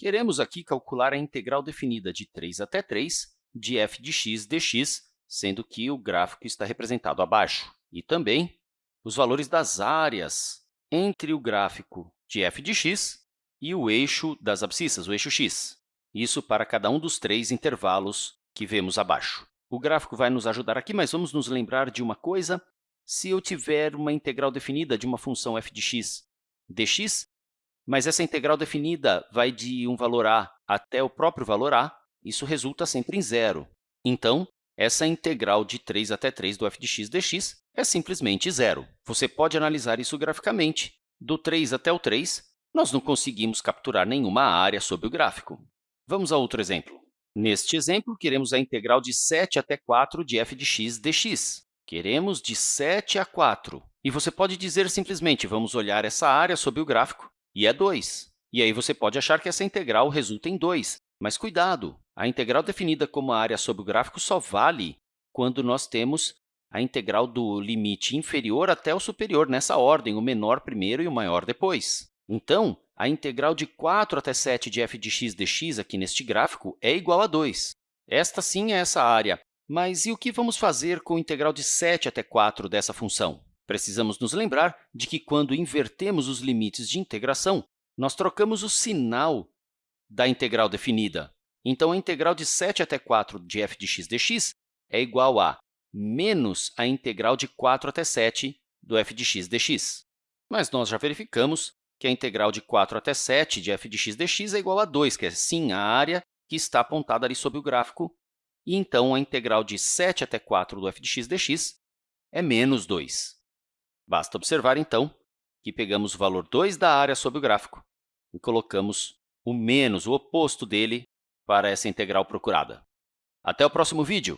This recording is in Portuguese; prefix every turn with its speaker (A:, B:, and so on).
A: Queremos aqui calcular a integral definida de 3 até 3 de f de x dx, sendo que o gráfico está representado abaixo, e também os valores das áreas entre o gráfico de f de x e o eixo das abscissas, o eixo x. Isso para cada um dos três intervalos que vemos abaixo. O gráfico vai nos ajudar aqui, mas vamos nos lembrar de uma coisa. Se eu tiver uma integral definida de uma função f de x dx, mas essa integral definida vai de um valor a até o próprio valor a, isso resulta sempre em zero. Então, essa integral de 3 até 3 do f de x dx é simplesmente zero. Você pode analisar isso graficamente. Do 3 até o 3, nós não conseguimos capturar nenhuma área sobre o gráfico. Vamos a outro exemplo. Neste exemplo, queremos a integral de 7 até 4 de f de x dx. Queremos de 7 a 4. E você pode dizer simplesmente, vamos olhar essa área sobre o gráfico, e é 2. E aí você pode achar que essa integral resulta em 2. Mas cuidado! A integral definida como área sobre o gráfico só vale quando nós temos a integral do limite inferior até o superior, nessa ordem, o menor primeiro e o maior depois. Então, a integral de 4 até 7 de f de x dx aqui neste gráfico é igual a 2. Esta, sim, é essa área. Mas e o que vamos fazer com a integral de 7 até 4 dessa função? Precisamos nos lembrar de que, quando invertemos os limites de integração, nós trocamos o sinal da integral definida. Então, a integral de 7 até 4 de f de x dx é igual a menos a integral de 4 até 7 do f de x dx. Mas nós já verificamos que a integral de 4 até 7 de f de x dx é igual a 2, que é, sim, a área que está apontada ali sob o gráfico. E, então, a integral de 7 até 4 do f de x dx é menos 2. Basta observar, então, que pegamos o valor 2 da área sob o gráfico e colocamos o menos, o oposto dele, para essa integral procurada. Até o próximo vídeo!